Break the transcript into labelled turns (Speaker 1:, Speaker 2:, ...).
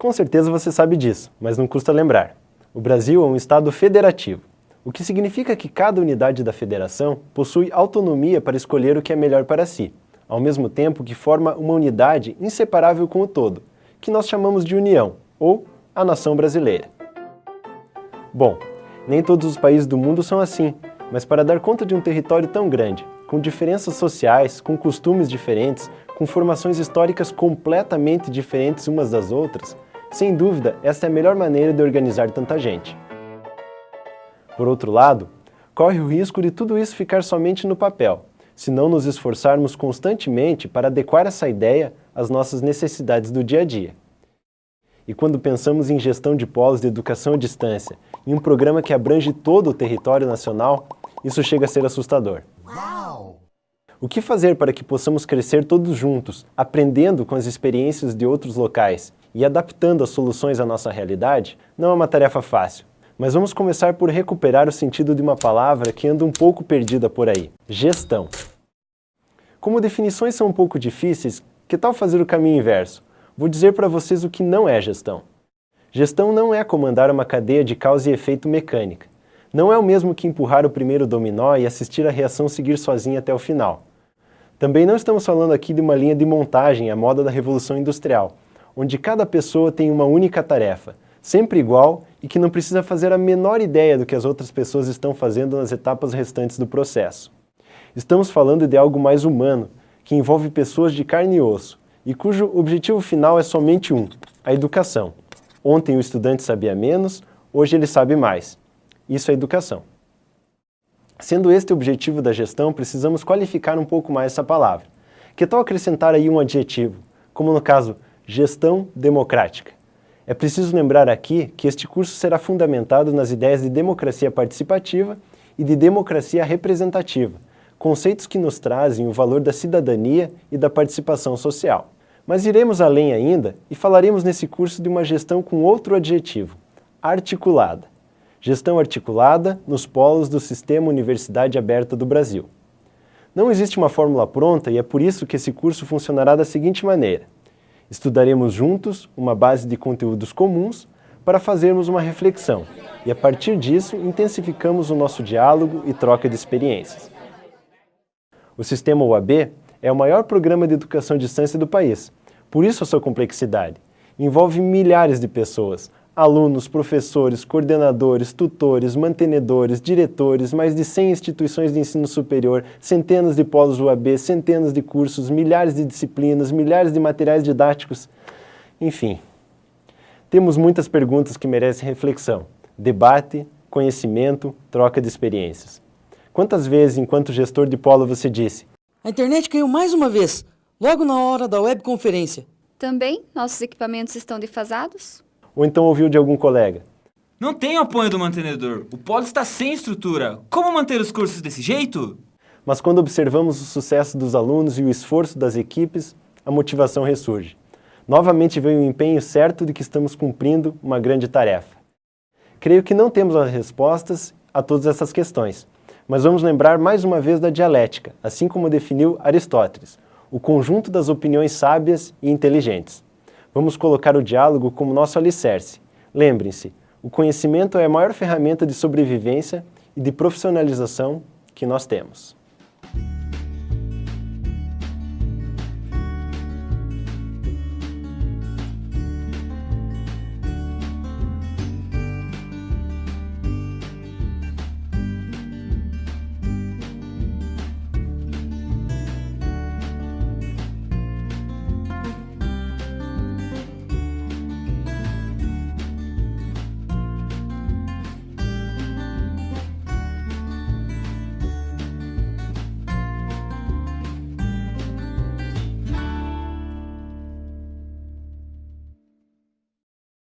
Speaker 1: Com certeza você sabe disso, mas não custa lembrar. O Brasil é um Estado federativo, o que significa que cada unidade da federação possui autonomia para escolher o que é melhor para si, ao mesmo tempo que forma uma unidade inseparável com o todo, que nós chamamos de União, ou a nação brasileira. Bom, nem todos os países do mundo são assim, mas para dar conta de um território tão grande, com diferenças sociais, com costumes diferentes, com formações históricas completamente diferentes umas das outras, sem dúvida, esta é a melhor maneira de organizar tanta gente. Por outro lado, corre o risco de tudo isso ficar somente no papel, se não nos esforçarmos constantemente para adequar essa ideia às nossas necessidades do dia a dia. E quando pensamos em gestão de polos de educação à distância, em um programa que abrange todo o território nacional, isso chega a ser assustador. Uau! O que fazer para que possamos crescer todos juntos, aprendendo com as experiências de outros locais e adaptando as soluções à nossa realidade não é uma tarefa fácil. Mas vamos começar por recuperar o sentido de uma palavra que anda um pouco perdida por aí, gestão. Como definições são um pouco difíceis, que tal fazer o caminho inverso? Vou dizer para vocês o que não é gestão. Gestão não é comandar uma cadeia de causa e efeito mecânica. Não é o mesmo que empurrar o primeiro dominó e assistir a reação seguir sozinha até o final. Também não estamos falando aqui de uma linha de montagem à moda da Revolução Industrial, onde cada pessoa tem uma única tarefa, sempre igual e que não precisa fazer a menor ideia do que as outras pessoas estão fazendo nas etapas restantes do processo. Estamos falando de algo mais humano, que envolve pessoas de carne e osso, e cujo objetivo final é somente um, a educação. Ontem o estudante sabia menos, hoje ele sabe mais. Isso é educação. Sendo este o objetivo da gestão, precisamos qualificar um pouco mais essa palavra. Que tal acrescentar aí um adjetivo, como no caso Gestão Democrática. É preciso lembrar aqui que este curso será fundamentado nas ideias de democracia participativa e de democracia representativa, conceitos que nos trazem o valor da cidadania e da participação social. Mas iremos além ainda e falaremos nesse curso de uma gestão com outro adjetivo, articulada. Gestão articulada nos polos do Sistema Universidade Aberta do Brasil. Não existe uma fórmula pronta e é por isso que esse curso funcionará da seguinte maneira. Estudaremos juntos uma base de conteúdos comuns para fazermos uma reflexão e, a partir disso, intensificamos o nosso diálogo e troca de experiências. O Sistema UAB é o maior programa de educação à distância do país, por isso a sua complexidade. Envolve milhares de pessoas, alunos, professores, coordenadores, tutores, mantenedores, diretores, mais de 100 instituições de ensino superior, centenas de polos UAB, centenas de cursos, milhares de disciplinas, milhares de materiais didáticos, enfim. Temos muitas perguntas que merecem reflexão, debate, conhecimento, troca de experiências. Quantas vezes, enquanto gestor de polo, você disse
Speaker 2: A internet caiu mais uma vez, logo na hora da webconferência.
Speaker 3: Também nossos equipamentos estão defasados?
Speaker 1: Ou então ouviu de algum colega.
Speaker 4: Não tem apoio do mantenedor. O polo está sem estrutura. Como manter os cursos desse jeito?
Speaker 1: Mas quando observamos o sucesso dos alunos e o esforço das equipes, a motivação ressurge. Novamente vem o empenho certo de que estamos cumprindo uma grande tarefa. Creio que não temos as respostas a todas essas questões, mas vamos lembrar mais uma vez da dialética, assim como definiu Aristóteles, o conjunto das opiniões sábias e inteligentes. Vamos colocar o diálogo como nosso alicerce. Lembrem-se, o conhecimento é a maior ferramenta de sobrevivência e de profissionalização que nós temos.